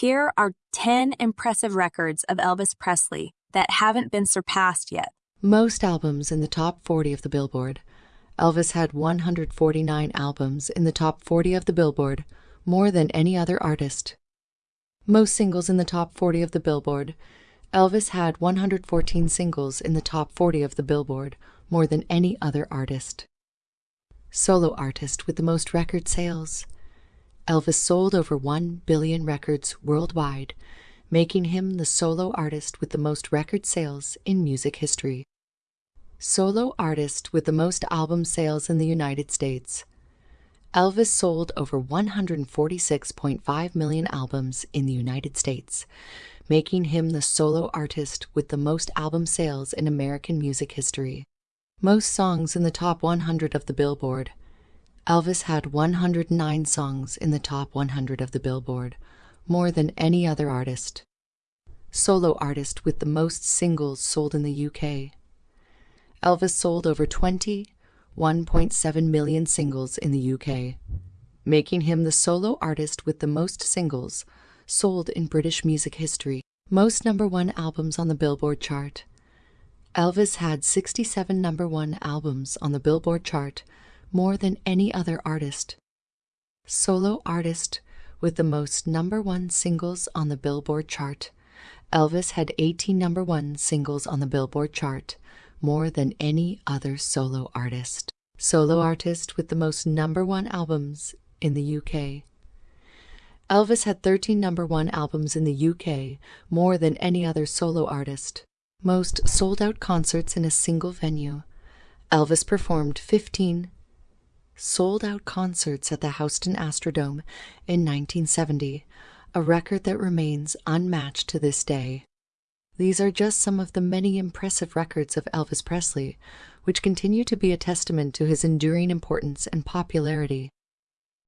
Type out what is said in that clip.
Here are 10 impressive records of Elvis Presley that haven't been surpassed yet. Most albums in the top 40 of the Billboard. Elvis had 149 albums in the top 40 of the Billboard, more than any other artist. Most singles in the top 40 of the Billboard. Elvis had 114 singles in the top 40 of the Billboard, more than any other artist. Solo artist with the most record sales. Elvis sold over 1 billion records worldwide, making him the solo artist with the most record sales in music history. Solo artist with the most album sales in the United States. Elvis sold over 146.5 million albums in the United States, making him the solo artist with the most album sales in American music history. Most songs in the top 100 of the Billboard. Elvis had 109 songs in the top 100 of the Billboard, more than any other artist. Solo artist with the most singles sold in the UK. Elvis sold over 20 1.7 million singles in the UK, making him the solo artist with the most singles sold in British music history. Most number one albums on the Billboard chart. Elvis had 67 number one albums on the Billboard chart, more than any other artist. Solo artist with the most number one singles on the Billboard chart. Elvis had 18 number one singles on the Billboard chart, more than any other solo artist. Solo artist with the most number one albums in the UK. Elvis had 13 number one albums in the UK, more than any other solo artist. Most sold out concerts in a single venue. Elvis performed 15 sold out concerts at the Houston Astrodome in 1970, a record that remains unmatched to this day. These are just some of the many impressive records of Elvis Presley, which continue to be a testament to his enduring importance and popularity